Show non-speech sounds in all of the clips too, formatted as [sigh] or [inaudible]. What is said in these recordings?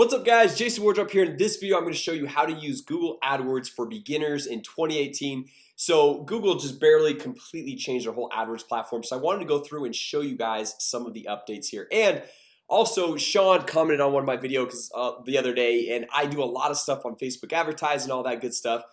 What's up guys? Jason Wardrop here. In this video I'm going to show you how to use Google AdWords for beginners in 2018 So Google just barely completely changed their whole AdWords platform. So I wanted to go through and show you guys some of the updates here. And also Sean commented on one of my videos uh, the other day and I do a lot of stuff on Facebook advertising all that good stuff.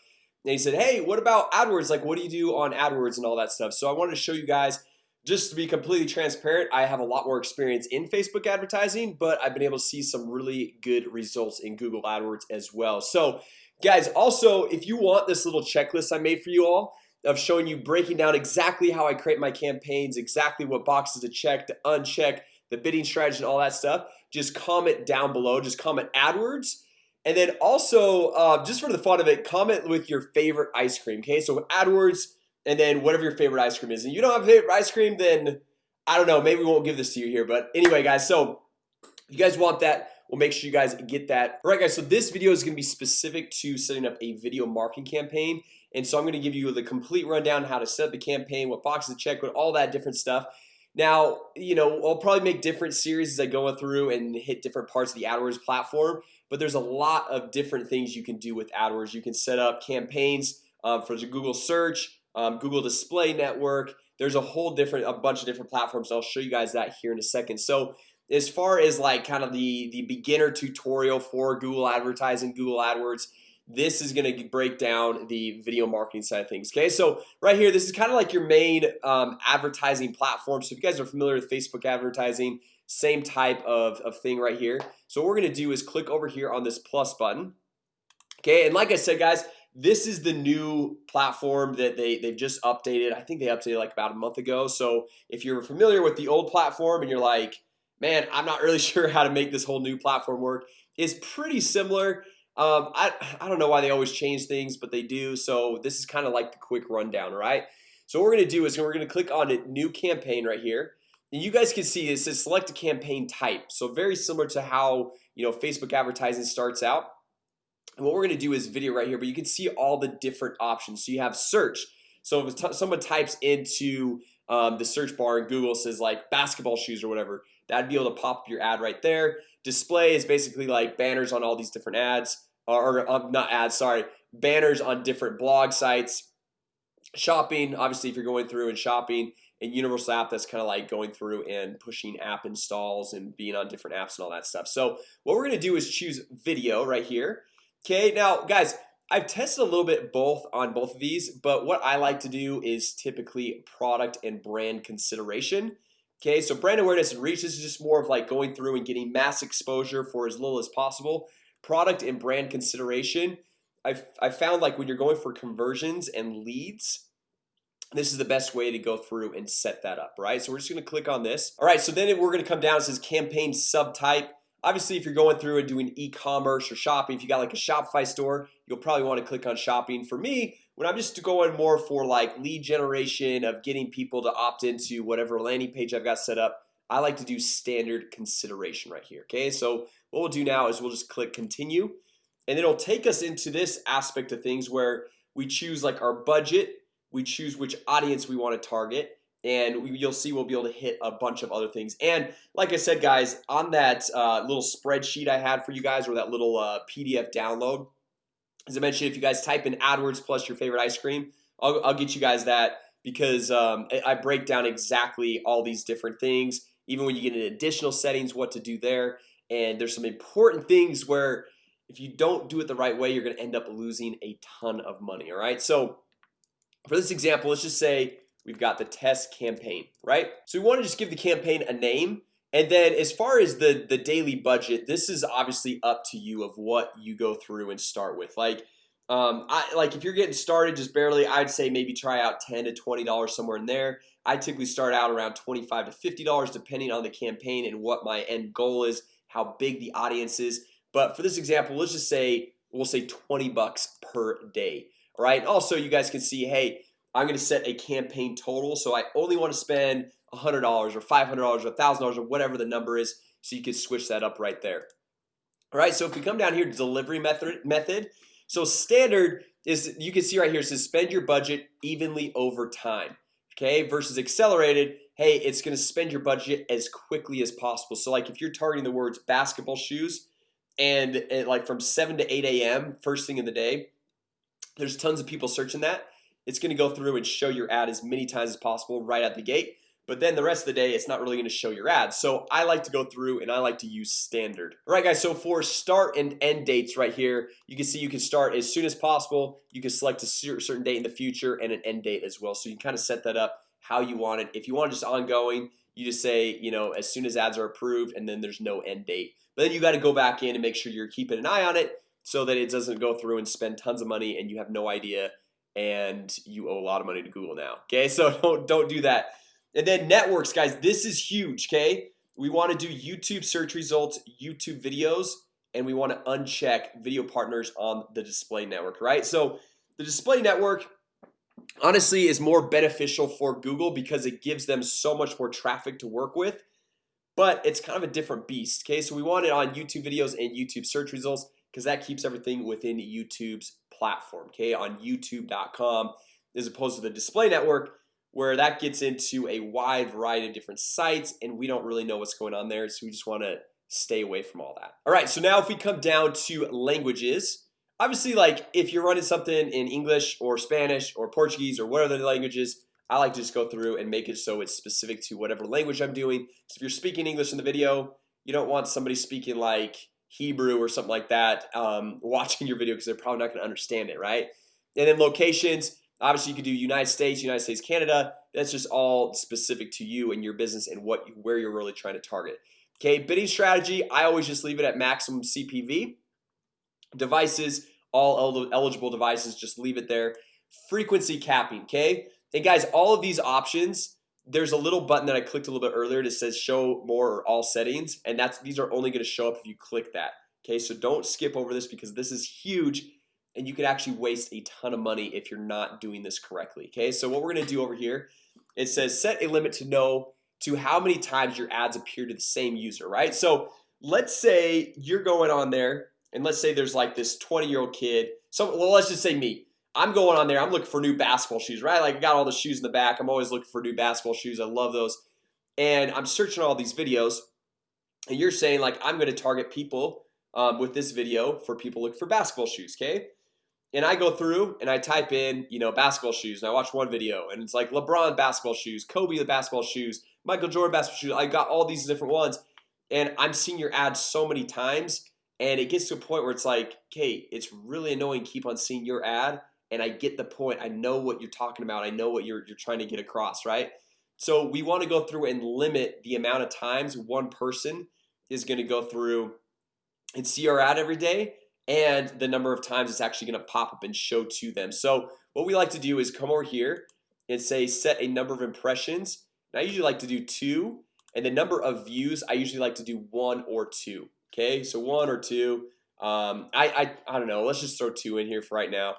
And he said hey what about AdWords? Like what do you do on AdWords and all that stuff? So I wanted to show you guys just to be completely transparent I have a lot more experience in Facebook advertising But I've been able to see some really good results in Google AdWords as well. So guys also if you want this little checklist I made for you all of showing you breaking down exactly how I create my campaigns exactly what boxes to check to uncheck the bidding strategy and all that stuff just comment down below. Just comment AdWords. And then also uh, just for the fun of it comment with your favorite ice cream Okay, so AdWords and then whatever your favorite ice cream is. And you don't have favorite ice cream then I don't know maybe we won't give this to you here but anyway guys so you guys want that we'll make sure you guys get that. All right guys so this video is gonna be specific to setting up a video marketing campaign and so I'm gonna give you the complete rundown how to set up the campaign what boxes to check with all that different stuff. Now, you know, I'll probably make different series as I go through and hit different parts of the AdWords platform But there's a lot of different things you can do with AdWords. You can set up campaigns um, for the Google search um, Google Display Network. There's a whole different a bunch of different platforms. I'll show you guys that here in a second. So as far as like kind of the the beginner tutorial for Google advertising Google AdWords this is gonna break down the video marketing side of things Okay, so right here this is kind of like your main um, advertising platform. So if you guys are familiar with Facebook advertising same type of, of thing right here. So what we're gonna do is click over here on this plus button Okay, and like I said guys this is the new platform that they they've just updated. I think they updated like about a month ago. So if you're familiar with the old platform and you're like man I'm not really [laughs] sure how to make this whole new platform work It's pretty similar. Um, I, I don't know why they always change things but they do. So this is kind of like the quick rundown right so what we're gonna do is we're gonna click on a new campaign right here. And you guys can see it says select a campaign type. So very similar to how you know Facebook advertising starts out and what we're gonna do is video right here but you can see all the different options. So you have search. So if someone types into um, the search bar in Google says like basketball shoes or whatever that'd be able to pop your ad right there. Display is basically like banners on all these different ads or, or um, not ads sorry banners on different blog sites. Shopping obviously if you're going through and shopping and universal app that's kind of like going through and pushing app installs and being on different apps and all that stuff. So what we're gonna do is choose video right here Okay now guys I've tested a little bit both on both of these But what I like to do is typically product and brand consideration. Okay, so brand awareness and reach this is just more of like going through and getting mass exposure for as little as possible. Product and brand consideration I've, I found like when you're going for conversions and leads this is the best way to go through and set that up right? So we're just gonna click on this. All right so then we're gonna come down. It says campaign subtype Obviously if you're going through and doing e-commerce or shopping if you got like a Shopify store You'll probably want to click on shopping. For me when I'm just going more for like lead generation of getting people to opt into whatever landing page I've got set up I like to do standard consideration right here Okay, so what we'll do now is we'll just click continue and it'll take us into this aspect of things where we choose like our budget we choose which audience we want to target and you'll see we'll be able to hit a bunch of other things. And like I said guys on that uh, little spreadsheet I had for you guys or that little uh, PDF download as I mentioned if you guys type in AdWords plus your favorite ice cream I'll, I'll get you guys that because um, I break down exactly all these different things. Even when you get in additional settings what to do there. And there's some important things where if you don't do it the right way you're gonna end up losing a ton of money all right? So for this example let's just say we've got the test campaign right? So we want to just give the campaign a name. And then as far as the the daily budget this is obviously up to you of what you go through and start with. Like um, I like if you're getting started just barely I'd say maybe try out 10 to $20 somewhere in there. I typically start out around 25 to $50 depending on the campaign and what my end goal is how big the audience is. But for this example let's just say we'll say 20 bucks per day right? Also you guys can see hey I'm gonna set a campaign total. So I only want to spend a hundred dollars or five hundred dollars or a thousand dollars or whatever the number is so you can switch that up right there. All right so if we come down here to delivery method method so standard is you can see right here says spend your budget evenly over time Okay versus accelerated Hey, it's gonna spend your budget as quickly as possible. So like if you're targeting the words basketball shoes and it, like from 7 to 8 a.m. first thing in the day There's tons of people searching that it's gonna go through and show your ad as many times as possible right at the gate but then the rest of the day it's not really going to show your ad. So I like to go through and I like to use standard. All right guys so for start and end dates right here you can see you can start as soon as possible. You can select a certain date in the future and an end date as well. So you can kind of set that up how you want it. If you want just ongoing you just say you know as soon as ads are approved and then there's no end date. But then you got to go back in and make sure you're keeping an eye on it so that it doesn't go through and spend tons of money and you have no idea and you owe a lot of money to Google now okay? [laughs] So don't don't do that. And then networks guys this is huge okay? We want to do YouTube search results YouTube videos and we want to uncheck video partners on the display network right? So the display network honestly is more beneficial for Google because it gives them so much more traffic to work with but it's kind of a different beast okay? So we want it on YouTube videos and YouTube search results because that keeps everything within YouTube's platform okay on youtube.com as opposed to the display network where that gets into a wide variety of different sites and we don't really know what's going on there so we just want to stay away from all that. All right so now if we come down to languages obviously like if you're running something in English or Spanish or Portuguese or whatever the languages I like to just go through and make it so it's specific to whatever language I'm doing. So if you're speaking English in the video you don't want somebody speaking like Hebrew or something like that um, [laughs] watching your video because they're probably not gonna understand it right? And then locations obviously you could do United States United States Canada. That's just all specific to you and your business and what where you're really trying to target. Okay bidding strategy I always just leave it at maximum CPV devices all eligible devices just leave it there. Frequency capping okay? And guys all of these options there's a little button that I clicked a little bit earlier that says show more or all settings and that's these are only going to show up if you click that okay? So don't skip over this because this is huge and you could actually waste a ton of money if you're not doing this correctly okay? So what we're gonna do over here it says set a limit to know to how many times your ads appear to the same user right? So let's say you're going on there and let's say there's like this 20 year old kid so well, let's just say me I'm going on there. I'm looking for new basketball shoes right? Like I got all the shoes in the back. I'm always looking for new basketball shoes. I love those. And I'm searching all these videos. And you're saying like I'm gonna target people um, with this video for people looking for basketball shoes okay? And I go through and I type in you know basketball shoes and I watch one video and it's like LeBron basketball shoes Kobe the basketball shoes Michael Jordan basketball shoes. I got all these different ones and I'm seeing your ads so many times and it gets to a point where it's like okay it's really annoying keep on seeing your ad and I get the point. I know what you're talking about. I know what you're, you're trying to get across right? So we want to go through and limit the amount of times one person is going to go through and see our ad every day and the number of times it's actually going to pop up and show to them. So what we like to do is come over here and say set a number of impressions. And I usually like to do two and the number of views I usually like to do one or two Okay, so one or two um, I, I I don't know Let's just throw two in here for right now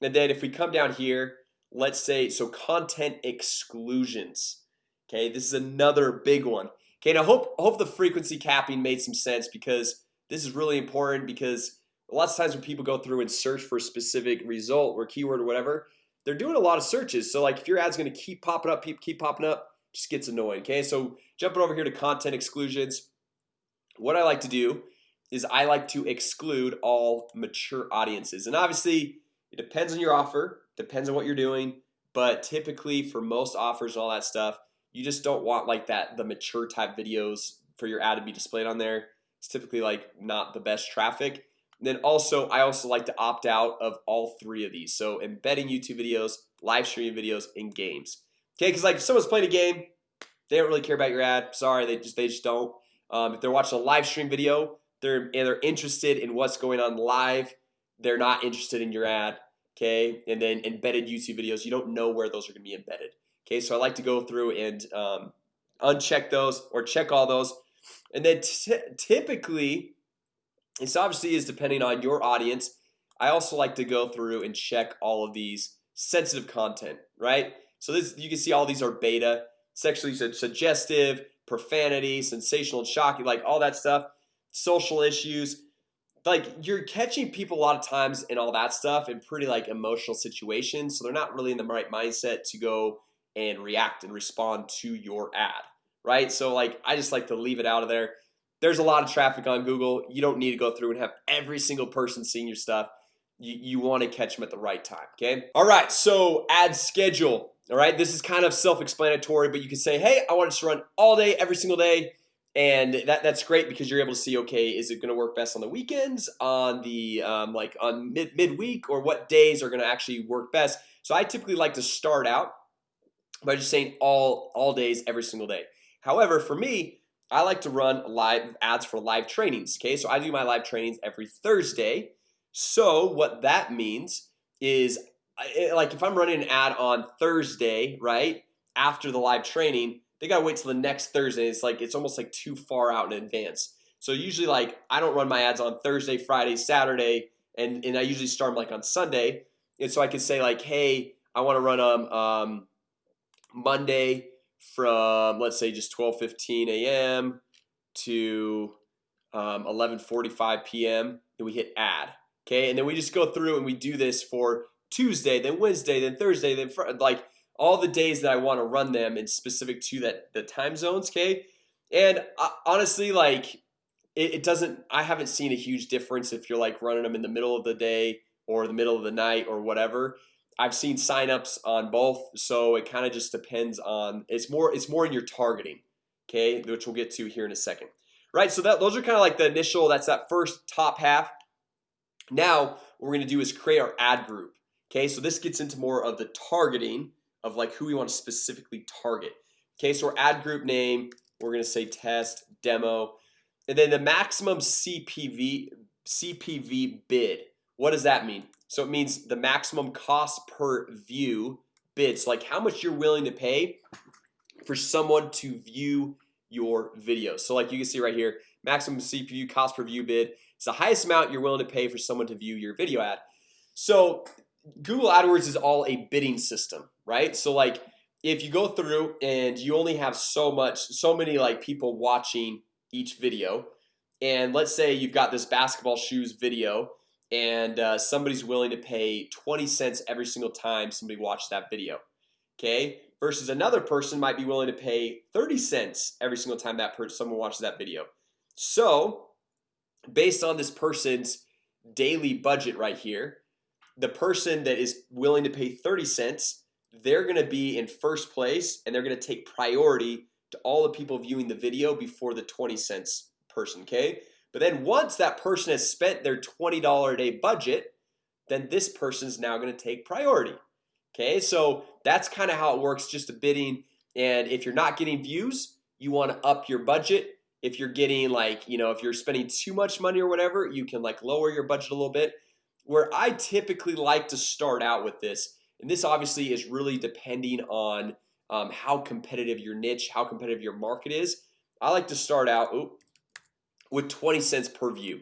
and then if we come down here Let's say so content exclusions. Okay, this is another big one. Okay, now hope hope the frequency capping made some sense because this is really important because lots of times when people go through and search for a specific result or keyword or whatever they're doing a lot of searches. So like if your ads to keep popping up keep, keep popping up just gets annoying okay? So jumping over here to content exclusions what I like to do is I like to exclude all mature audiences. And obviously it depends on your offer depends on what you're doing but typically for most offers and all that stuff you just don't want like that the mature type videos for your ad to be displayed on there. It's typically like not the best traffic. Then also I also like to opt out of all three of these. So embedding YouTube videos live streaming videos and games. Okay, because like if someone's playing a game They don't really care about your ad. Sorry, they just they just don't. Um, if they're watching a live stream video they're and they're interested in what's going on live They're not interested in your ad Okay, and then embedded YouTube videos you don't know where those are gonna be embedded Okay, so I like to go through and um, uncheck those or check all those. And then typically this obviously is depending on your audience. I also like to go through and check all of these sensitive content right? So this you can see all these are beta sexually suggestive profanity sensational shocking like all that stuff social issues like you're catching people a lot of times and all that stuff in pretty like emotional situations so they're not really in the right mindset to go and react and respond to your ad right? So like I just like to leave it out of there. There's a lot of traffic on Google. You don't need to go through and have every single person seeing your stuff. You, you want to catch them at the right time, okay? All right, so ad schedule All right, this is kind of self-explanatory, but you can say hey I want to run all day every single day and that that's great because you're able to see okay is it gonna work best on the weekends on the um, like on mid midweek or what days are gonna actually work best? So I typically like to start out by just saying all all days every single day. However for me I like to run live ads for live trainings Okay, so I do my live trainings every Thursday. So what that means is like if I'm running an ad on Thursday right after the live training they gotta wait till the next Thursday It's like it's almost like too far out in advance So usually like I don't run my ads on Thursday Friday Saturday and and I usually start them like on Sunday and so I can say like hey I want to run them um, Monday from let's say just 12:15 a.m. to um, 11:45 p.m. and we hit add okay and then we just go through and we do this for Tuesday then Wednesday then Thursday then like all the days that I want to run them and specific to that the time zones okay? And uh, honestly like it, it doesn't I haven't seen a huge difference if you're like running them in the middle of the day or the middle of the night or whatever. I've seen signups on both so it kind of just depends on it's more it's more in your targeting Okay, which we'll get to here in a second. Right so that those are kind of like the initial that's that first top half. Now what we're gonna do is create our ad group Okay, so this gets into more of the targeting of like who we want to specifically target. Okay, so our ad group name we're gonna say test demo and then the maximum CPV CPV bid. What does that mean? So it means the maximum cost per view bids like how much you're willing to pay for someone to view your video. So like you can see right here maximum CPV cost per view bid It's the highest amount you're willing to pay for someone to view your video ad. So Google AdWords is all a bidding system, right? So like if you go through and you only have so much so many like people watching each video and let's say you've got this basketball shoes video and uh, somebody's willing to pay 20 cents every single time somebody watched that video Okay versus another person might be willing to pay 30 cents every single time that person someone watches that video so Based on this person's daily budget right here the person that is willing to pay 30 cents They're gonna be in first place and they're gonna take priority to all the people viewing the video before the 20 cents person Okay, but then once that person has spent their $20 a day budget Then this person's now to take priority Okay, so that's kind of how it works just a bidding. And if you're not getting views you want to up your budget. If you're getting like you know if you're spending too much money or whatever you can like lower your budget a little bit where I typically like to start out with this and this obviously is really depending on um, how competitive your niche how competitive your market is I like to start out with 20 cents per view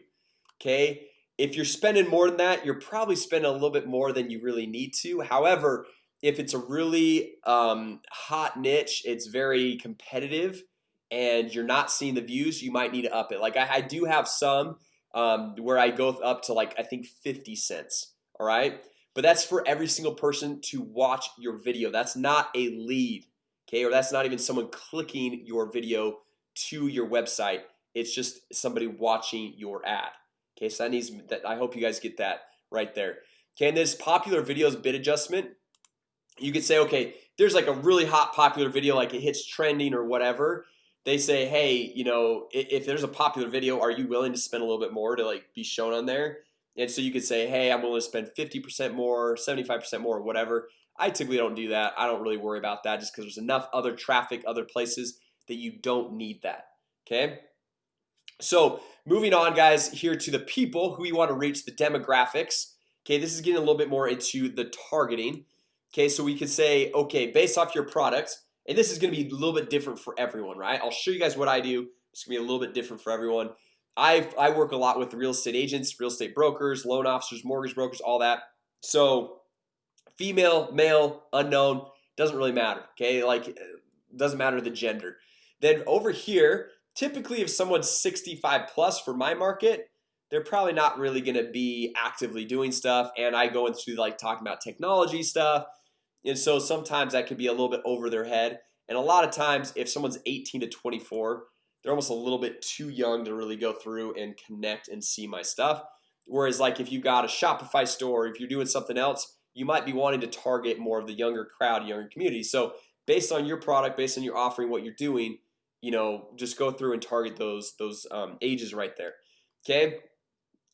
Okay, if you're spending more than that you're probably spending a little bit more than you really need to. However if it's a really um, hot niche it's very competitive and you're not seeing the views you might need to up it. Like I, I do have some um, where I go up to like I think 50 cents All right, but that's for every single person to watch your video. That's not a lead Okay, or that's not even someone clicking your video to your website. It's just somebody watching your ad Okay, so that needs that I hope you guys get that right there. Okay, this popular videos bid adjustment You could say okay There's like a really hot popular video like it hits trending or whatever They say hey, you know if there's a popular video Are you willing to spend a little bit more to like be shown on there? And so you could say hey, I'm willing to spend 50% more 75% more whatever. I typically don't do that. I don't really worry about that just because there's enough other traffic other places that you don't need that Okay, so moving on guys here to the people who you want to reach the demographics Okay, this is getting a little bit more into the targeting Okay, so we could say okay based off your product and this is gonna be a little bit different for everyone, right? I'll show you guys what I do It's gonna be a little bit different for everyone I've I work a lot with real estate agents real estate brokers loan officers mortgage brokers all that so Female male unknown doesn't really matter. Okay, like uh, doesn't matter the gender then over here Typically if someone's 65 plus for my market They're probably not really gonna be actively doing stuff and I go into like talking about technology stuff and so sometimes that could be a little bit over their head. And a lot of times if someone's 18 to 24 they're almost a little bit too young to really go through and connect and see my stuff. Whereas like if you got a Shopify store if you're doing something else you might be wanting to target more of the younger crowd younger community. So based on your product based on your offering what you're doing You know just go through and target those those um, ages right there. Okay?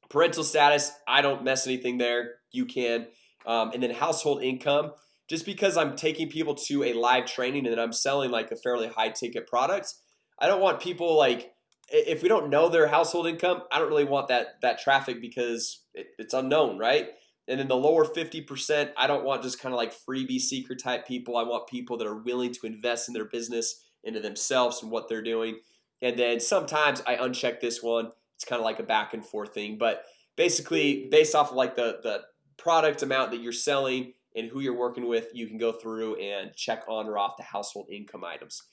Parental status I don't mess anything there. You can. Um, and then household income just because I'm taking people to a live training and then I'm selling like a fairly high ticket product I don't want people like if we don't know their household income I don't really want that that traffic because it, it's unknown right? And then the lower 50% I don't want just kind of like freebie seeker type people. I want people that are willing to invest in their business into themselves and what they're doing. And then sometimes I uncheck this one. It's kind of like a back and forth thing. But basically based off of like the the product amount that you're selling and who you're working with you can go through and check on or off the household income items.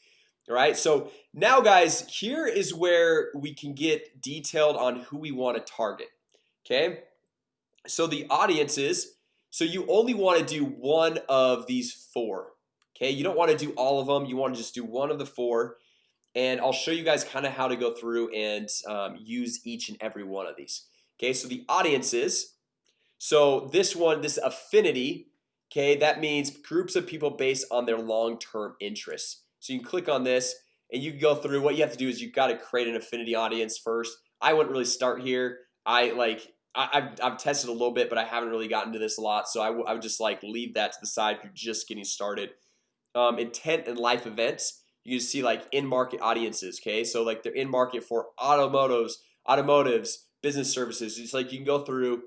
All right, so now guys here is where we can get detailed on who we want to target Okay, so the audiences so you only want to do one of these four Okay, you don't want to do all of them you want to just do one of the four. And I'll show you guys kind of how to go through and um, use each and every one of these Okay, so the audiences so this one this affinity Okay, that means groups of people based on their long-term interests. So you can click on this and you can go through. What you have to do is you've got to create an affinity audience first. I wouldn't really start here. I like I, have I've tested a little bit but I haven't really gotten to this a lot So I, I would just like leave that to the side if you're just getting started. Um, intent and life events you can see like in market audiences Okay, so like they're in market for automotives automotives business services. It's like you can go through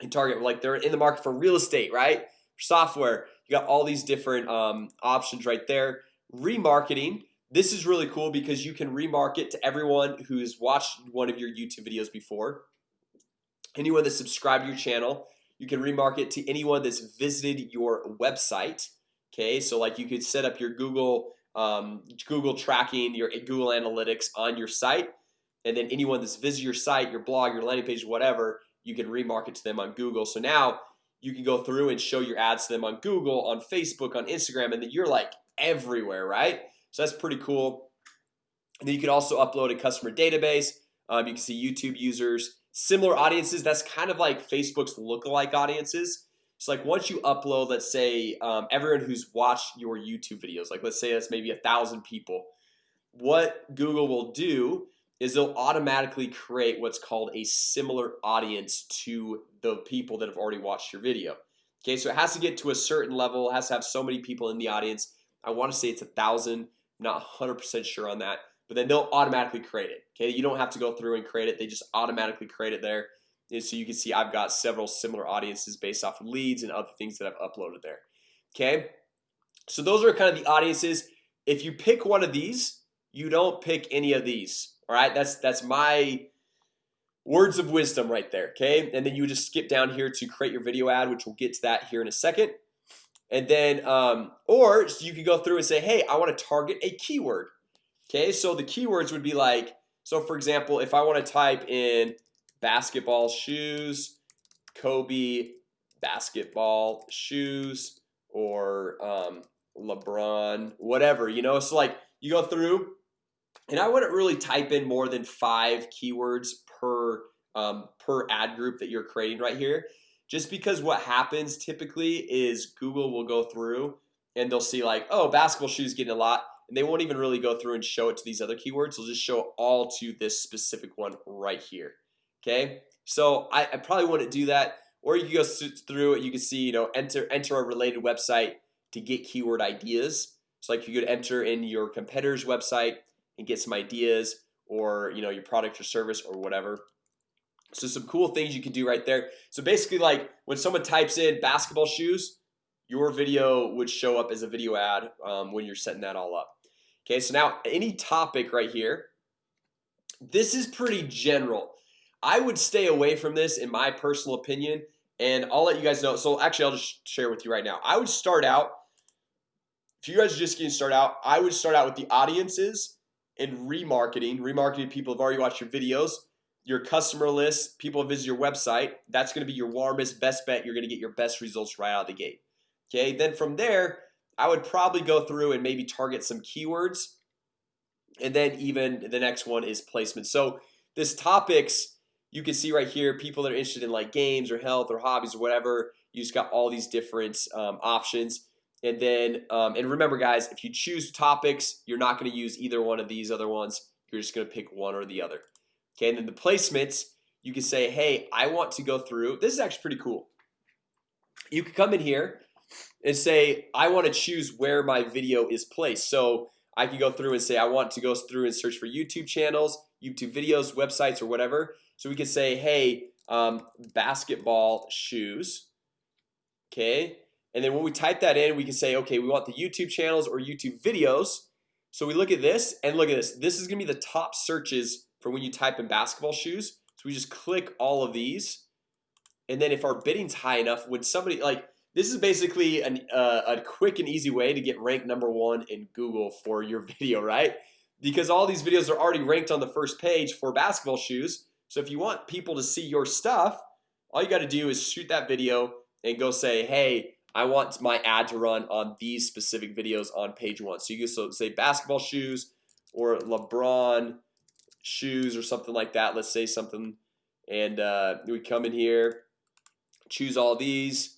and target like they're in the market for real estate right software. You got all these different um, options right there. Remarketing. This is really cool because you can remarket to everyone who's watched one of your YouTube videos before. Anyone that subscribed to your channel you can remarket to anyone that's visited your website Okay, so like you could set up your Google um, Google tracking your Google Analytics on your site and then anyone that's visited your site your blog your landing page whatever you can remarket to them on Google. So now you can go through and show your ads to them on Google on Facebook on Instagram and then you're like everywhere right? So that's pretty cool. And then you can also upload a customer database. Um, you can see YouTube users similar audiences. That's kind of like Facebook's lookalike audiences. It's like once you upload let's say um, everyone who's watched your YouTube videos like let's say that's maybe a thousand people what Google will do is they'll automatically create what's called a similar audience to the people that have already watched your video. Okay, so it has to get to a certain level. It has to have so many people in the audience. I want to say it's a thousand. Not 100% sure on that but then they'll automatically create it. Okay, you don't have to go through and create it. They just automatically create it there. And so you can see I've got several similar audiences based off of leads and other things that I've uploaded there. Okay, so those are kind of the audiences. If you pick one of these you don't pick any of these all right, that's that's my words of wisdom right there Okay, and then you just skip down here to create your video ad which we'll get to that here in a second. And then um, or you can go through and say hey I want to target a keyword Okay, so the keywords would be like so for example if I want to type in basketball shoes Kobe basketball shoes or um, LeBron whatever you know? So like you go through and I wouldn't really type in more than five keywords per um, per ad group that you're creating right here just because what happens typically is Google will go through and they'll see like oh basketball shoes getting a lot and they won't even really go through and show it to these other keywords. They'll just show all to this specific one right here Okay, so I, I probably wouldn't do that. Or you can go through it you can see you know enter enter a related website to get keyword ideas. So like you could enter in your competitor's website and get some ideas or you know your product or service or whatever. So some cool things you can do right there. So basically like when someone types in basketball shoes your video would show up as a video ad um, when you're setting that all up. Okay, so now any topic right here. This is pretty general. I would stay away from this in my personal opinion and I'll let you guys know. So actually I'll just share with you right now. I would start out if you guys are just getting started out I would start out with the audiences and remarketing remarketing people have already watched your videos your customer list people visit your website That's going to be your warmest best bet You're going to get your best results right out of the gate. Okay, then from there I would probably go through and maybe target some keywords and then even the next one is placement. So this topics you can see right here people that are interested in like games or health or hobbies or whatever you just got all these different um, options and then um, and remember guys if you choose topics you're not going to use either one of these other ones. You're just gonna pick one or the other. Okay, and then the placements you can say hey I want to go through this is actually pretty cool. You could come in here and say I want to choose where my video is placed. So I can go through and say I want to go through and search for YouTube channels YouTube videos websites or whatever. So we can say hey um, basketball shoes. Okay, and then when we type that in we can say okay we want the YouTube channels or YouTube videos. So we look at this and look at this. This is gonna be the top searches for when you type in basketball shoes. So we just click all of these. And then if our bidding's high enough would somebody like this is basically an, uh, a quick and easy way to get ranked number one in Google for your [laughs] video right? Because all these videos are already ranked on the first page for basketball shoes. So if you want people to see your stuff all you got to do is shoot that video and go say hey I want my ad to run on these specific videos on page one. So you can so say basketball shoes or LeBron Shoes or something like that. Let's say something. And uh, we come in here Choose all these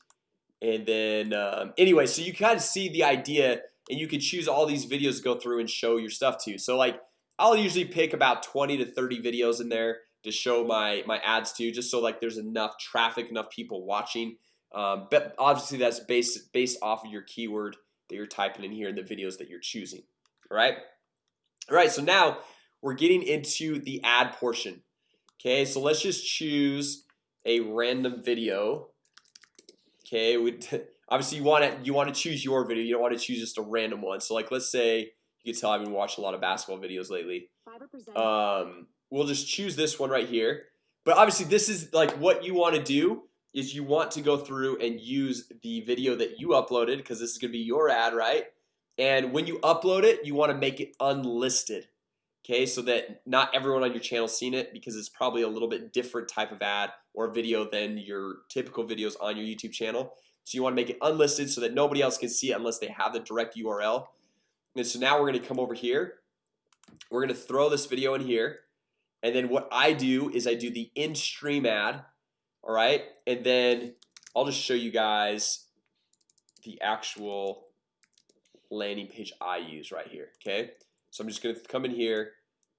and then um, anyway, so you kind of see the idea and you can choose all these videos to go through and show your stuff to. You so like I'll usually pick about 20 to 30 videos in there to show my my ads to just so like there's enough traffic enough people watching um, but obviously that's based based off of your keyword that you're typing in here in the videos that you're choosing. All right all right so now we're getting into the ad portion. Okay so let's just choose a random video. Okay we [laughs] obviously you want to you want to choose your video you don't want to choose just a random one. So like let's say you can tell I've been watching a lot of basketball videos lately. Um, we'll just choose this one right here. But obviously this is like what you want to do is you want to go through and use the video that you uploaded because this is gonna be your ad right? And when you upload it you want to make it unlisted Okay, so that not everyone on your channel seen it because it's probably a little bit different type of ad or video than your typical videos on your YouTube channel. So you want to make it unlisted so that nobody else can see it unless they have the direct URL And so now we're gonna come over here. We're gonna throw this video in here. And then what I do is I do the in-stream ad all right and then I'll just show you guys the actual landing page I use right here okay? So I'm just gonna come in here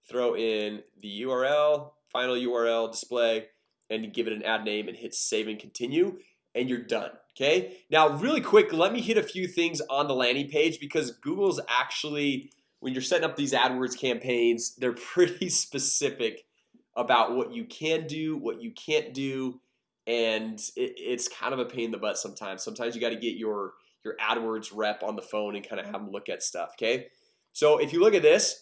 throw in the URL final URL display and give it an ad name and hit save and continue and you're done okay? Now really quick let me hit a few things on the landing page because Google's actually when you're setting up these AdWords campaigns they're [laughs] pretty specific about what you can do what you can't do and it, it's kind of a pain in the butt sometimes. Sometimes you got to get your your AdWords rep on the phone and kind of have them look at stuff okay? So if you look at this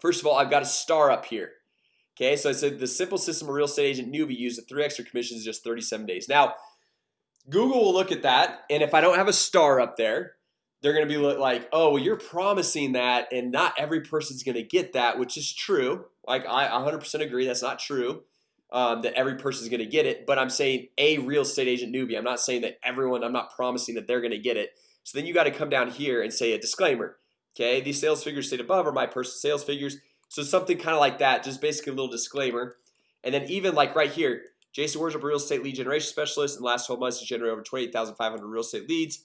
First of all, I've got a star up here Okay, so I said the simple system of real estate agent newbie used the three extra commissions in just 37 days. Now Google will look at that and if I don't have a star up there They're gonna be like oh well you're promising that and not every person's gonna get that which is true. Like I 100% agree that's not true um, that every person is gonna get it but I'm saying a real estate agent newbie. I'm not saying that everyone I'm not promising that they're gonna get it. So then you got to come down here and say a disclaimer Okay, these sales figures stated above are my personal sales figures. So something kind of like that just basically a little disclaimer. And then even like right here Jason Wardrop real estate lead generation specialist in the last 12 months to generate over 28,500 real estate leads.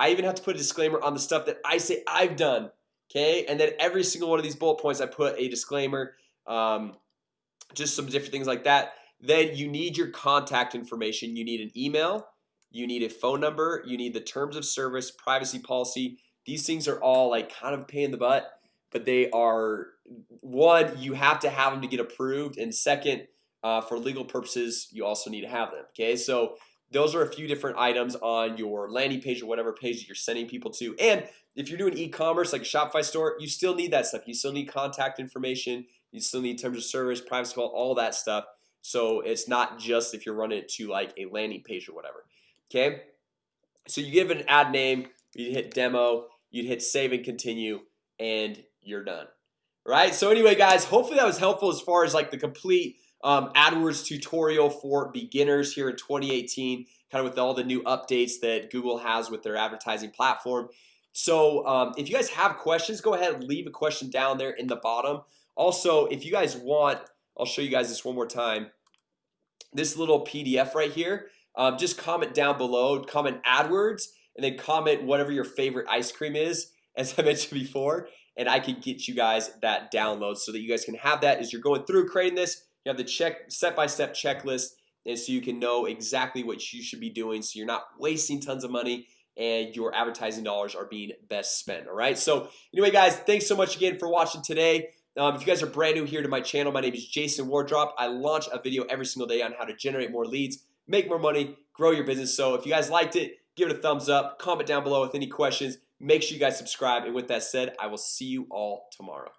I even have to put a disclaimer on the stuff that I say I've done Okay, and then every single one of these bullet points I put a disclaimer um, Just some different things like that then you need your contact information. You need an email. You need a phone number. You need the terms of service privacy policy. These things are all like kind of pain in the butt but they are one you have to have them to get approved and second uh, for legal purposes you also need to have them okay? So those are a few different items on your landing page or whatever page you're sending people to and if you're doing e-commerce like a Shopify store you still need that stuff. You still need contact information you still need terms of service privacy all that stuff. So it's not just if you're running it to like a landing page or whatever okay? So you give an ad name you hit demo you'd hit save and continue and you're done right? So anyway guys hopefully that was helpful as far as like the complete um, AdWords tutorial for beginners here in 2018 kind of with all the new updates that Google has with their advertising platform. So um, if you guys have questions go ahead and leave a question down there in the bottom also if you guys want I'll show you guys this one more time. This little PDF right here um, just comment down below comment AdWords and then comment whatever your favorite ice cream is [laughs] as I mentioned before and I can get you guys that download so that you guys can have that as you're going through creating this. You have the check step-by-step -step checklist and so you can know exactly what you should be doing so you're not wasting tons of money and your advertising dollars are being best spent all right? So anyway guys thanks so much again for watching today um, if you guys are brand new here to my channel my name is Jason Wardrop. I launch a video every single day on how to generate more leads make more money grow your business. So if you guys liked it give it a thumbs up comment down below with any questions. Make sure you guys subscribe. And with that said I will see you all tomorrow